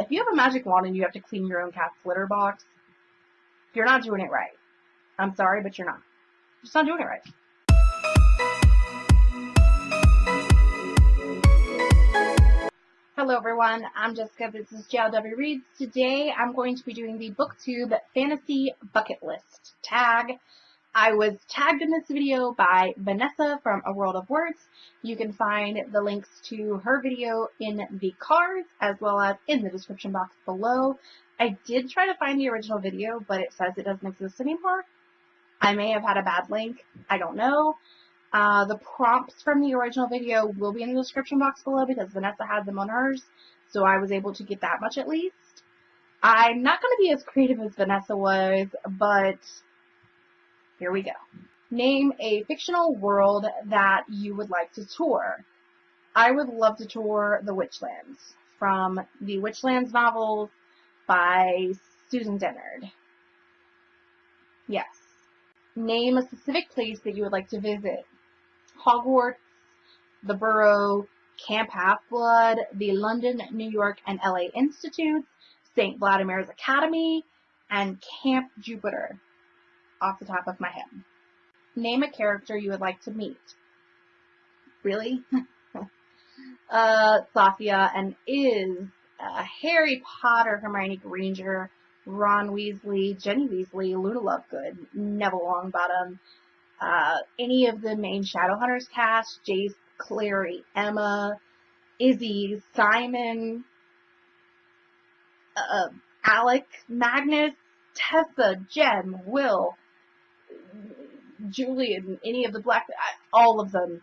If you have a magic wand and you have to clean your own cat's litter box, you're not doing it right. I'm sorry, but you're not. You're just not doing it right. Hello everyone, I'm Jessica, this is JLW Reads. Today I'm going to be doing the BookTube Fantasy Bucket List tag. I was tagged in this video by Vanessa from A World of Words. You can find the links to her video in the cards as well as in the description box below. I did try to find the original video, but it says it doesn't exist anymore. I may have had a bad link. I don't know. Uh, the prompts from the original video will be in the description box below because Vanessa had them on hers, so I was able to get that much at least. I'm not going to be as creative as Vanessa was, but here we go. Name a fictional world that you would like to tour. I would love to tour the Witchlands from the Witchlands novels by Susan Dennard. Yes. Name a specific place that you would like to visit. Hogwarts, the Burrow, Camp Half-Blood, the London, New York, and LA Institutes, St. Vladimir's Academy, and Camp Jupiter, off the top of my head. Name a character you would like to meet. Really? uh, Sophia, and is uh, Harry Potter, Hermione Granger, Ron Weasley, Ginny Weasley, Luna Lovegood, Neville Longbottom, uh, any of the main Shadowhunters cast, Jace, Clary, Emma, Izzy, Simon, uh, Alec, Magnus, Tessa, Jem, Will, Julian, any of the Black, all of them,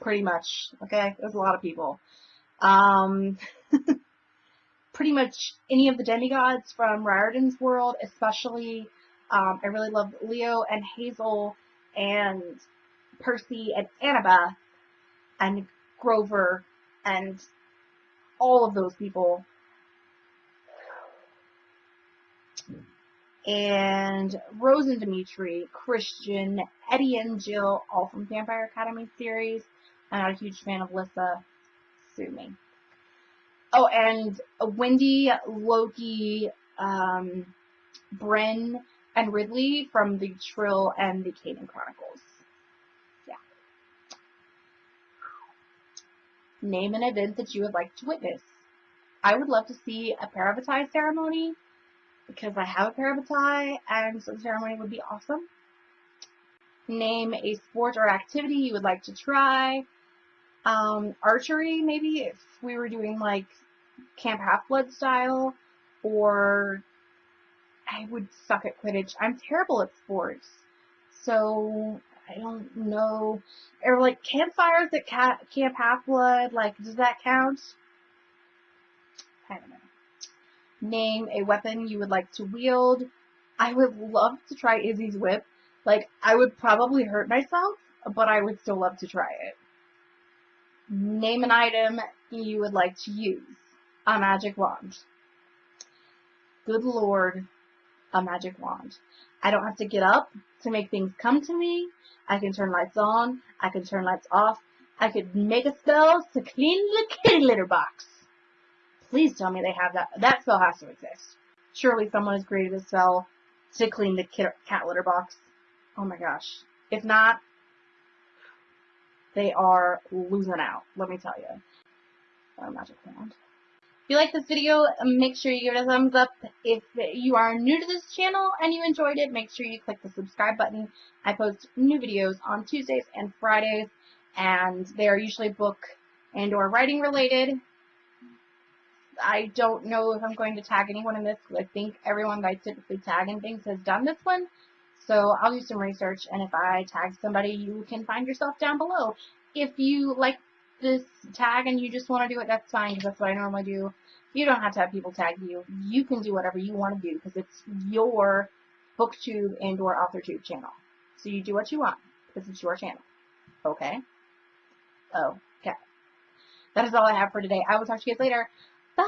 pretty much. Okay, there's a lot of people. Um, pretty much any of the demigods from Riordan's world, especially. Um, I really love Leo and Hazel and Percy and Annabeth and Grover and all of those people. And Rose and Dimitri, Christian, Eddie and Jill, all from Vampire Academy series. I'm not a huge fan of Lissa. Sue me. Oh, and Wendy, Loki, um, Bryn, and Ridley from the Trylle and the Kanin Chronicles. Yeah. Name an event that you would like to witness. I would love to see a Parabatai ceremony because I have a Parabatai and so the ceremony would be awesome. Name a sport or activity you would like to try. Um, archery, maybe, if we were doing like Camp Half-Blood style, or I would suck at Quidditch. I'm terrible at sports. So, I don't know. Or like campfires at Camp Half-Blood, like, does that count? I don't know. Name a weapon you would like to wield. I would love to try Izzy's whip. Like, I would probably hurt myself, but I would still love to try it. Name an item you would like to use. A magic wand. Good lord, a magic wand. I don't have to get up to make things come to me. I can turn lights on. I can turn lights off. I could make a spell to clean the kitty litter box. Please tell me they have that. That spell has to exist. Surely someone has created a spell to clean the cat litter box. Oh my gosh. If not, they are losing out. Let me tell you. A magic wand. If you like this video, make sure you give it a thumbs up. If you are new to this channel and you enjoyed it, make sure you click the subscribe button. I post new videos on Tuesdays and Fridays, and they are usually book and or writing related. I don't know if I'm going to tag anyone in this because I think everyone that I typically tag in things has done this one. So I'll do some research, and if I tag somebody, you can find yourself down below. If you like this tag and you just want to do it, that's fine because that's what I normally do. You don't have to have people tag you. You can do whatever you want to do because it's your booktube and or authortube channel. So you do what you want because it's your channel. Okay? Oh, okay. That is all I have for today. I will talk to you guys later. 八